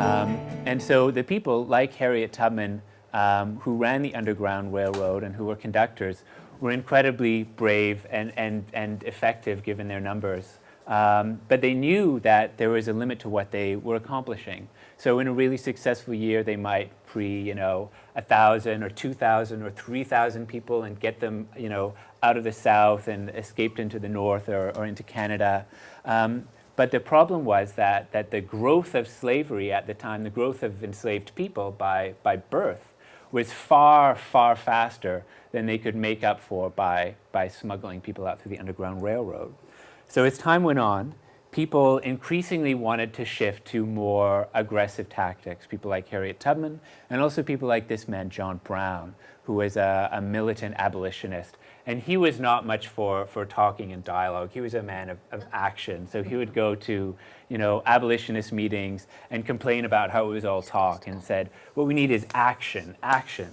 Um, and so the people like Harriet Tubman um, who ran the Underground Railroad and who were conductors were incredibly brave and, and, and effective given their numbers. Um, but they knew that there was a limit to what they were accomplishing. So in a really successful year, they might pre, you know, a thousand or two thousand or three thousand people and get them, you know, out of the South and escaped into the North or, or into Canada. Um, but the problem was that, that the growth of slavery at the time, the growth of enslaved people by, by birth, was far, far faster than they could make up for by, by smuggling people out through the Underground Railroad. So as time went on, people increasingly wanted to shift to more aggressive tactics. People like Harriet Tubman and also people like this man, John Brown, who was a, a militant abolitionist and he was not much for, for talking and dialogue. He was a man of, of action. So he would go to, you know, abolitionist meetings and complain about how it was all talk and said, what we need is action, action.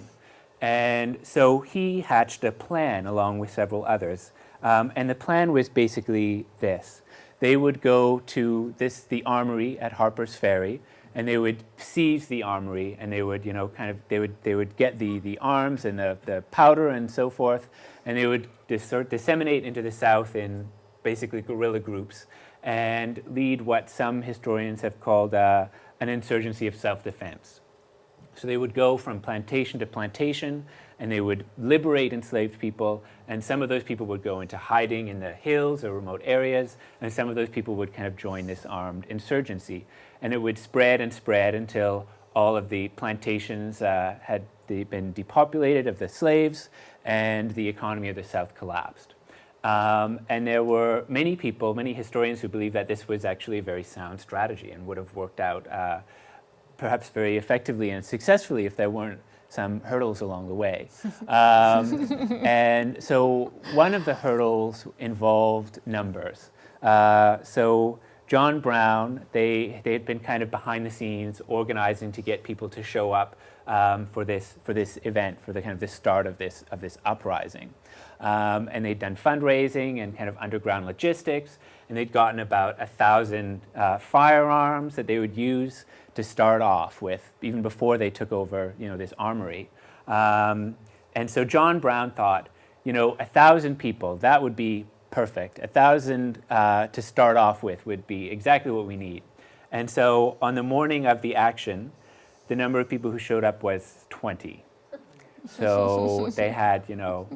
And so he hatched a plan along with several others. Um, and the plan was basically this. They would go to this, the armory at Harper's Ferry, and they would seize the armory and they would, you know, kind of, they would, they would get the, the arms and the, the powder and so forth, and they would disseminate into the South in basically guerrilla groups and lead what some historians have called uh, an insurgency of self-defense. So they would go from plantation to plantation and they would liberate enslaved people and some of those people would go into hiding in the hills or remote areas and some of those people would kind of join this armed insurgency. And it would spread and spread until all of the plantations uh, had been depopulated of the slaves and the economy of the South collapsed. Um, and there were many people, many historians who believe that this was actually a very sound strategy and would have worked out uh, perhaps very effectively and successfully if there weren't some hurdles along the way. Um, and so one of the hurdles involved numbers. Uh, so John Brown, they, they had been kind of behind the scenes organizing to get people to show up um, for, this, for this event, for the kind of the start of this, of this uprising. Um, and they'd done fundraising and kind of underground logistics, and they'd gotten about a thousand uh, firearms that they would use to start off with, even before they took over you know, this armory. Um, and so John Brown thought, you know, a thousand people, that would be perfect. A thousand uh, to start off with would be exactly what we need. And so on the morning of the action, the number of people who showed up was 20. So they had, you know,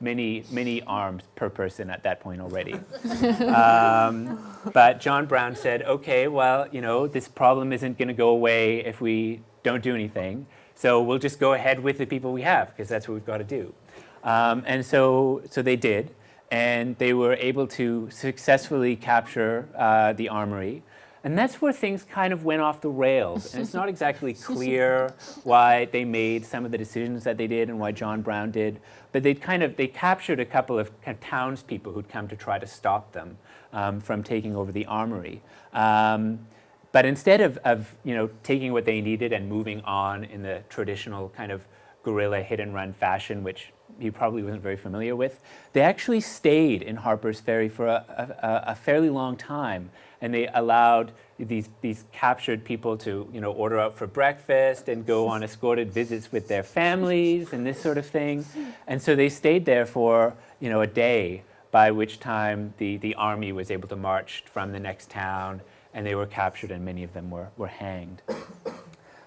many, many arms per person at that point already. um, but John Brown said, okay, well, you know, this problem isn't going to go away if we don't do anything. So we'll just go ahead with the people we have because that's what we've got to do. Um, and so, so they did and they were able to successfully capture uh, the armory. And that's where things kind of went off the rails. And it's not exactly clear why they made some of the decisions that they did and why John Brown did. But they kind of, they captured a couple of, kind of townspeople who'd come to try to stop them um, from taking over the armory. Um, but instead of, of, you know, taking what they needed and moving on in the traditional kind of guerrilla hit and run fashion, which he probably wasn't very familiar with, they actually stayed in Harper's Ferry for a, a, a, fairly long time. And they allowed these, these captured people to you know, order out for breakfast and go on escorted visits with their families and this sort of thing. And so they stayed there for you know, a day, by which time the, the army was able to march from the next town and they were captured and many of them were, were hanged.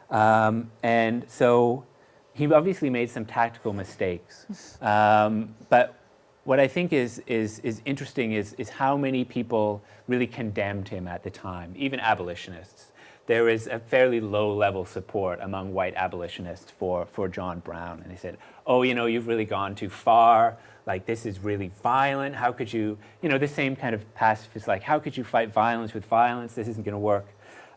Um, and so he obviously made some tactical mistakes. Um, but what I think is, is, is interesting is, is how many people really condemned him at the time, even abolitionists. There was a fairly low level support among white abolitionists for, for John Brown. And they said, oh, you know, you've really gone too far. Like, this is really violent. How could you, you know, the same kind of pacifist, like, how could you fight violence with violence? This isn't going to work.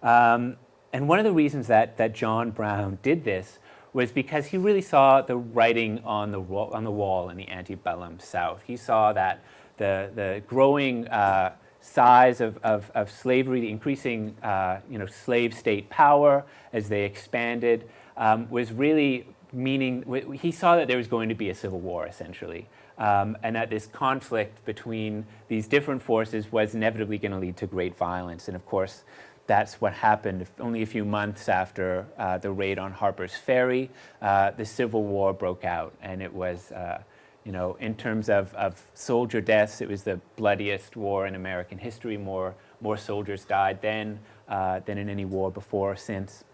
Um, and one of the reasons that, that John Brown did this was because he really saw the writing on the, on the wall in the antebellum South. He saw that the, the growing uh, size of, of, of, slavery, the increasing uh, you know, slave state power as they expanded, um, was really meaning, he saw that there was going to be a civil war, essentially. Um, and that this conflict between these different forces was inevitably going to lead to great violence. And of course, that's what happened only a few months after uh, the raid on Harper's Ferry. Uh, the Civil War broke out, and it was, uh, you know, in terms of, of soldier deaths, it was the bloodiest war in American history. More, more soldiers died then uh, than in any war before or since.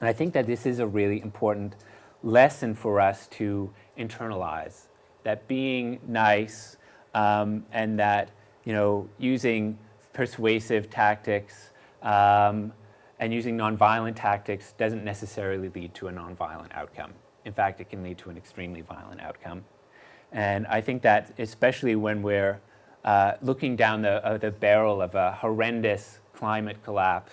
And I think that this is a really important lesson for us to internalize, that being nice um, and that, you know, using persuasive tactics um, and using nonviolent tactics doesn't necessarily lead to a nonviolent outcome. In fact, it can lead to an extremely violent outcome. And I think that especially when we're uh, looking down the, uh, the barrel of a horrendous climate collapse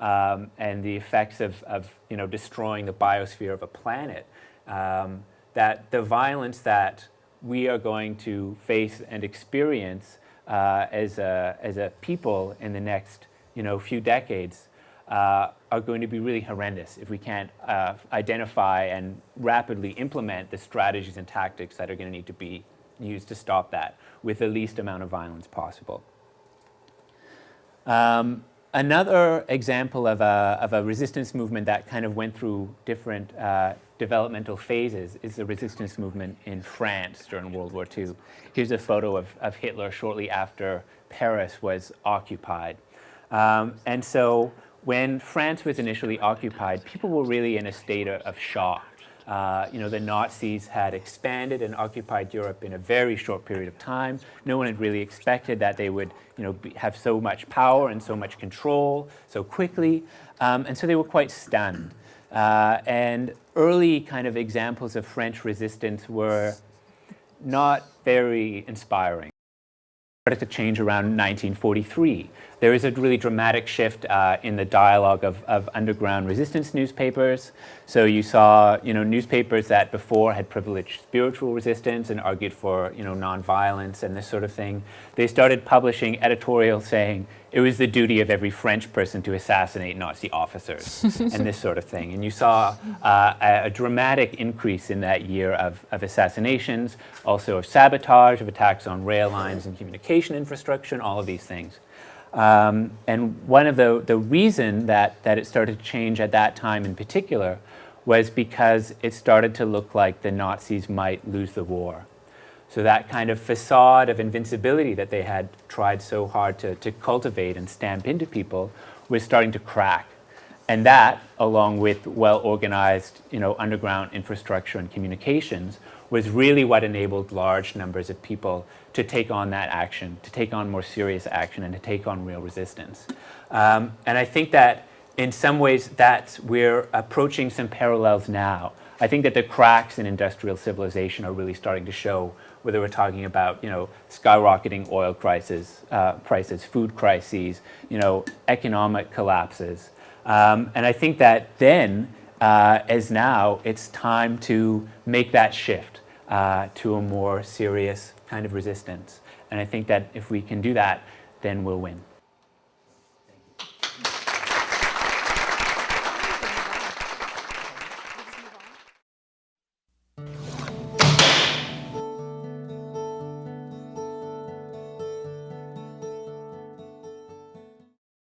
um, and the effects of, of, you know, destroying the biosphere of a planet, um, that the violence that we are going to face and experience uh, as, a, as a people in the next you know, a few decades uh, are going to be really horrendous if we can't uh, identify and rapidly implement the strategies and tactics that are going to need to be used to stop that with the least amount of violence possible. Um, another example of a, of a resistance movement that kind of went through different uh, developmental phases is the resistance movement in France during World War II. Here's a photo of, of Hitler shortly after Paris was occupied. Um, and so when France was initially occupied, people were really in a state of, shock. Uh, you know, the Nazis had expanded and occupied Europe in a very short period of time. No one had really expected that they would, you know, be, have so much power and so much control so quickly. Um, and so they were quite stunned. Uh, and early kind of examples of French resistance were not very inspiring started to change around 1943. There is a really dramatic shift uh, in the dialogue of, of, underground resistance newspapers. So you saw, you know, newspapers that before had privileged spiritual resistance and argued for, you know, nonviolence and this sort of thing. They started publishing editorials saying it was the duty of every French person to assassinate Nazi officers and this sort of thing. And you saw uh, a, a, dramatic increase in that year of, of assassinations, also of sabotage, of attacks on rail lines and communication infrastructure and all of these things. Um, and one of the, the reason that, that it started to change at that time in particular was because it started to look like the Nazis might lose the war. So that kind of facade of invincibility that they had tried so hard to, to cultivate and stamp into people was starting to crack. And that, along with well-organized you know, underground infrastructure and communications, was really what enabled large numbers of people to take on that action, to take on more serious action, and to take on real resistance. Um, and I think that in some ways that we're approaching some parallels now. I think that the cracks in industrial civilization are really starting to show whether we're talking about, you know, skyrocketing oil prices, uh, prices, food crises, you know, economic collapses. Um, and I think that then, uh, as now, it's time to make that shift uh, to a more serious kind of resistance. And I think that if we can do that, then we'll win.